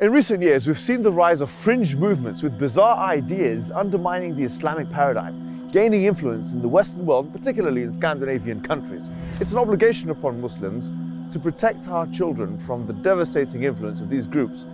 In recent years, we've seen the rise of fringe movements with bizarre ideas undermining the Islamic paradigm, gaining influence in the Western world, particularly in Scandinavian countries. It's an obligation upon Muslims to protect our children from the devastating influence of these groups.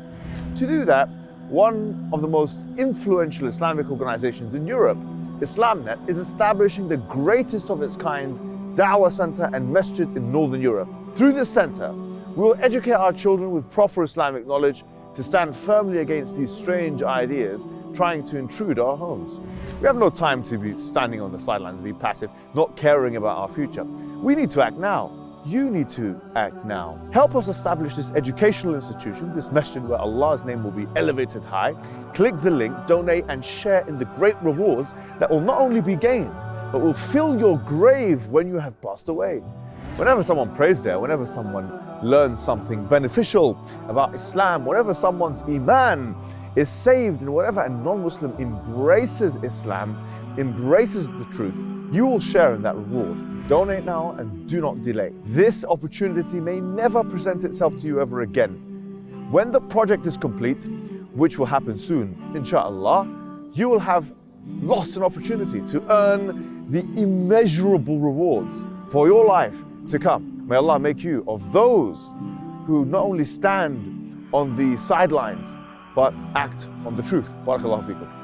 To do that, one of the most influential Islamic organizations in Europe, IslamNet, is establishing the greatest of its kind Dawah Center and Masjid in Northern Europe. Through this center, we will educate our children with proper Islamic knowledge to stand firmly against these strange ideas trying to intrude our homes. We have no time to be standing on the sidelines be passive, not caring about our future. We need to act now. You need to act now. Help us establish this educational institution, this masjid where Allah's name will be elevated high. Click the link, donate and share in the great rewards that will not only be gained, but will fill your grave when you have passed away. Whenever someone prays there, whenever someone learns something beneficial about Islam, whenever someone's iman is saved and whatever a non-Muslim embraces Islam, embraces the truth, you will share in that reward. Donate now and do not delay. This opportunity may never present itself to you ever again. When the project is complete, which will happen soon, inshallah, you will have lost an opportunity to earn the immeasurable rewards for your life to come. May Allah make you of those who not only stand on the sidelines, but act on the truth. Barakallahu fikum.